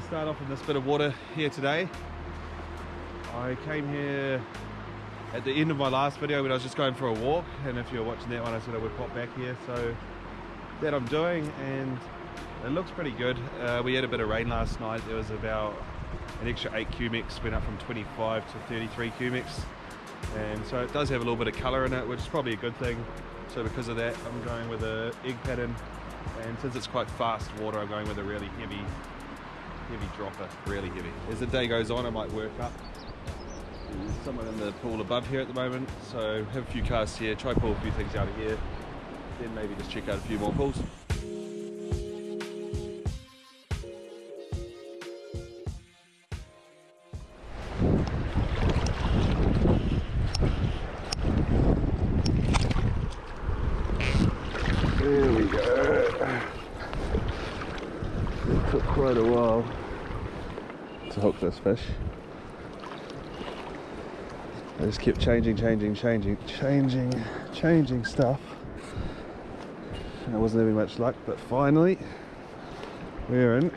start off in this bit of water here today. I came here at the end of my last video when I was just going for a walk and if you're watching that one I said I would pop back here so that I'm doing and it looks pretty good. Uh, we had a bit of rain last night. There was about an extra 8 cumecs, went up from 25 to 33 cumecs and so it does have a little bit of colour in it which is probably a good thing. So because of that I'm going with a egg pattern and since it's quite fast water I'm going with a really heavy heavy dropper, really heavy. As the day goes on, I might work up. There's someone in the pool above here at the moment, so have a few casts here, try pull a few things out of here, then maybe just check out a few more pools. There we go. It took quite a while to hook this fish. I just kept changing, changing, changing, changing, changing stuff. And I wasn't having much luck, but finally we're in.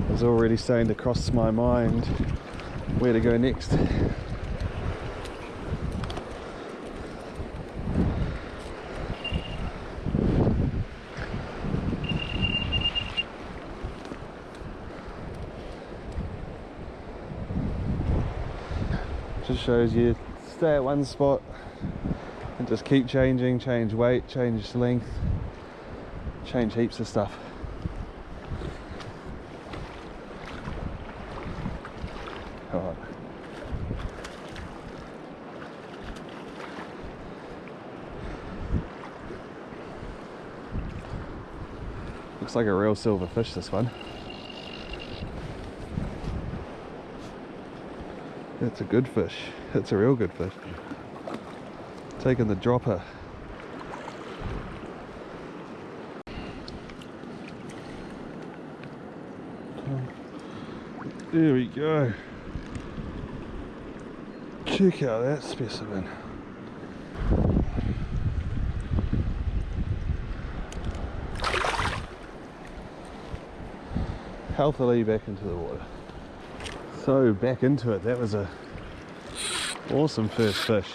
It was already starting to cross my mind where to go next. Just shows you stay at one spot and just keep changing change weight change length change heaps of stuff. Looks like a real silver fish this one It's a good fish. It's a real good fish. Taking the dropper. There we go. Check out that specimen. Healthily back into the water so back into it that was a awesome first fish.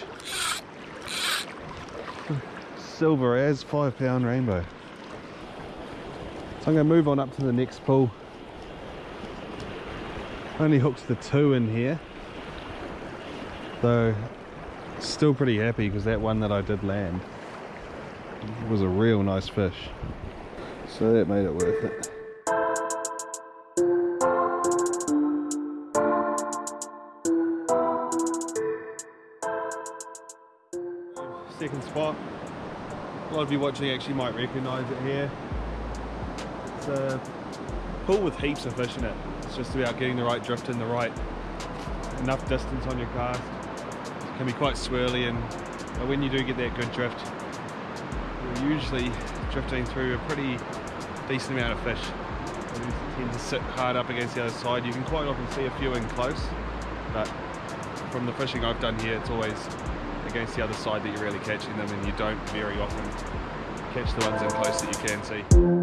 Silver as five pound rainbow. So I'm going to move on up to the next pool. Only hooked the two in here. Though still pretty happy because that one that I did land was a real nice fish. So that made it worth it spot. A lot of you watching actually might recognise it here. It's a pool with heaps of fish in it. It's just about getting the right drift and the right enough distance on your cast. It can be quite swirly and when you do get that good drift, you're usually drifting through a pretty decent amount of fish. They tend to sit hard up against the other side. You can quite often see a few in close, but from the fishing I've done here, it's always against the other side that you're really catching them and you don't very often catch the ones in close that you can see.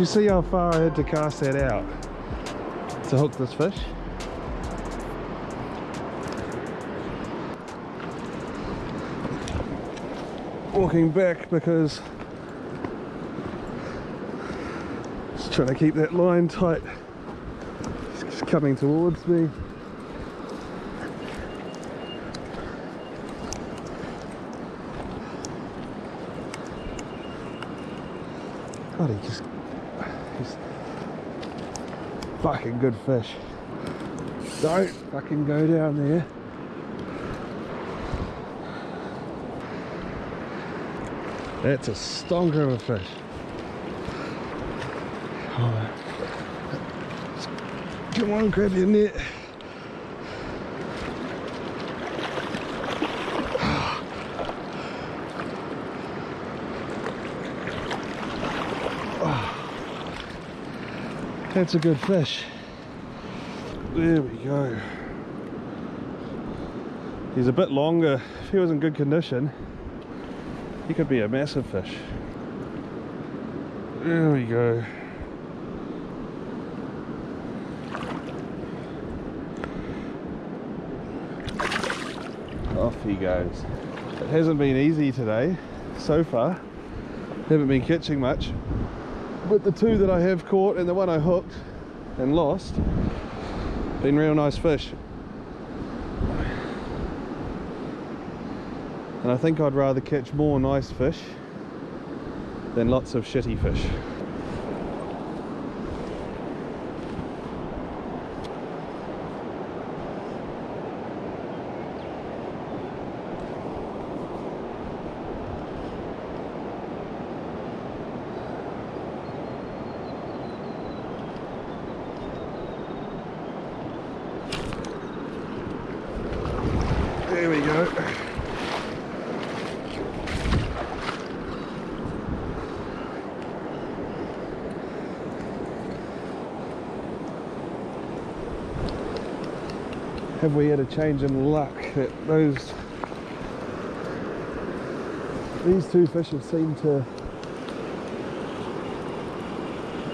you see how far I had to cast that out to hook this fish? Walking back because just trying to keep that line tight. It's coming towards me. God, he just fucking good fish. Don't fucking go down there. That's a stonker of a fish. Come on, grab your net. That's a good fish. There we go. He's a bit longer. If he was in good condition, he could be a massive fish. There we go. Off he goes. It hasn't been easy today so far. Haven't been catching much. But the two that I have caught and the one I hooked and lost, been real nice fish. And I think I'd rather catch more nice fish than lots of shitty fish. Have we had a change in luck that those these two fish have seemed to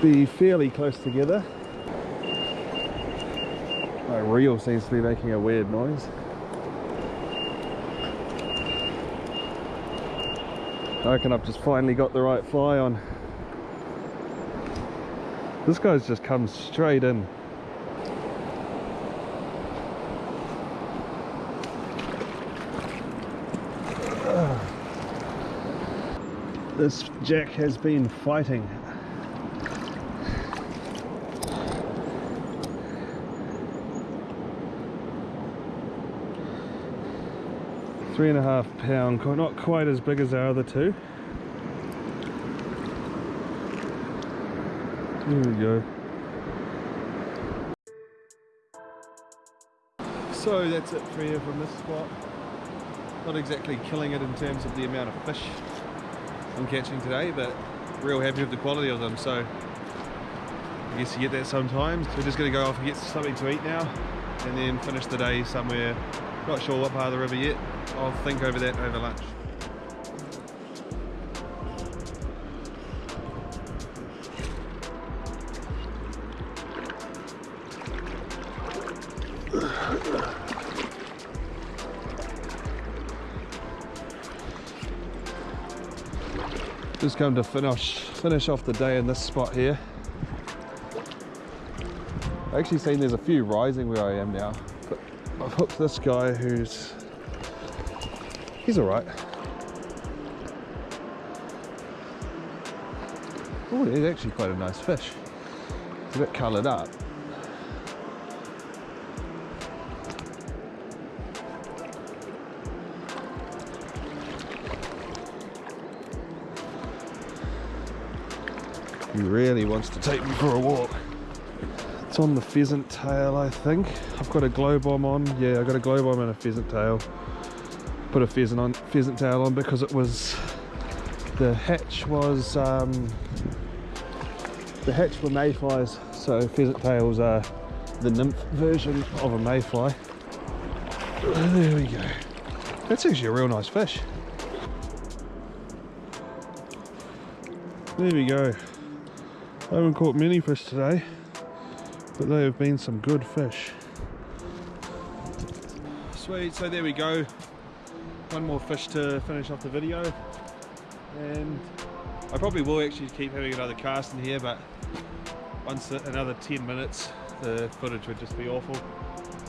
be fairly close together. My reel seems to be making a weird noise. I reckon I've just finally got the right fly on. This guy's just come straight in. This jack has been fighting. Three and a half pound, not quite as big as our other two. There we go. So that's it for you from this spot. Not exactly killing it in terms of the amount of fish I'm catching today, but real happy with the quality of them. So I guess you get that sometimes. We're just to go off and get something to eat now, and then finish the day somewhere. Not sure what part of the river yet. I'll think over that over lunch. Just come to finish finish off the day in this spot here. I actually seen there's a few rising where I am now, but I've hooked this guy who's he's all right. Oh, he's actually quite a nice fish. It's a bit coloured up. He really wants to take me for a walk. It's on the pheasant tail, I think. I've got a glow bomb on. Yeah, I got a glow bomb and a pheasant tail. Put a pheasant on, pheasant tail on because it was the hatch was um, the hatch were mayflies, so pheasant tails are the nymph version of a mayfly. There we go. That's actually a real nice fish. There we go. I haven't caught many fish today, but they have been some good fish. Sweet, so there we go. One more fish to finish off the video. And I probably will actually keep having another cast in here, but once another 10 minutes, the footage would just be awful.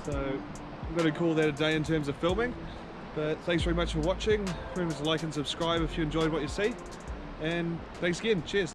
So I'm going to call that a day in terms of filming. But thanks very much for watching. Remember to like and subscribe if you enjoyed what you see. And thanks again. Cheers.